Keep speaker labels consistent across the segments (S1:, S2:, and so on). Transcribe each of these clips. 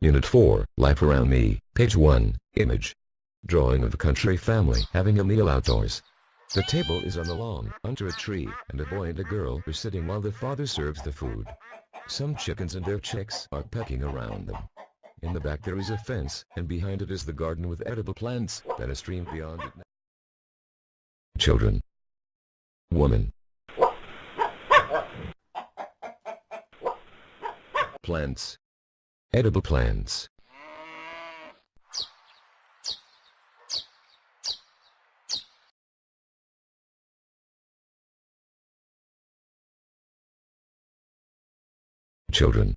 S1: Unit 4, Life Around Me, page 1, image. Drawing of a country family having a meal outdoors. The table is on the lawn, under a tree, and a boy and a girl are sitting while the father serves the food. Some chickens and their chicks are pecking around them. In the back there is a fence, and behind it is the garden with edible plants, then a stream beyond it. Children. Woman. Plants. Edible plants. Children.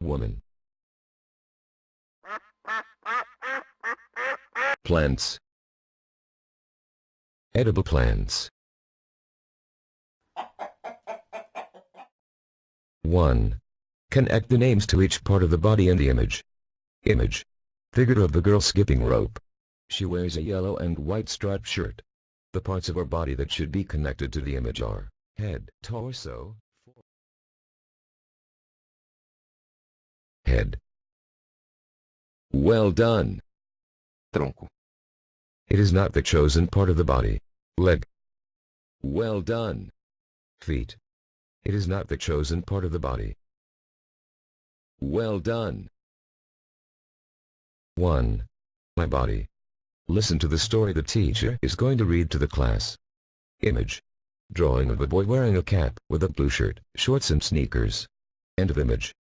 S1: Woman. Plants. Edible plants. 1. Connect the names to each part of the body in the image. Image. Figure of the girl skipping rope. She wears a yellow and white striped shirt. The parts of her body that should be connected to the image are head, torso, head. Well done.
S2: tronco,
S1: It is not the chosen part of the body. Leg. Well done. Feet. It is not the chosen part of the body. Well done. 1. My body. Listen to the story the teacher is going to read to the class. Image. Drawing of a boy wearing a cap with a blue shirt, shorts and sneakers. End of image.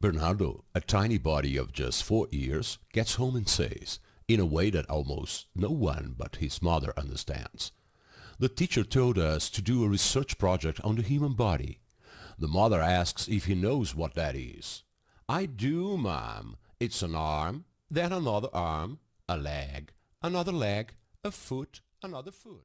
S3: Bernardo, a tiny body of just four years, gets home and says, in a way that almost no one but his mother understands, The teacher told us to do a research project on the human body. The mother asks if he knows what that is. I do, ma'am. It's an arm, then another arm, a leg, another leg, a foot, another foot.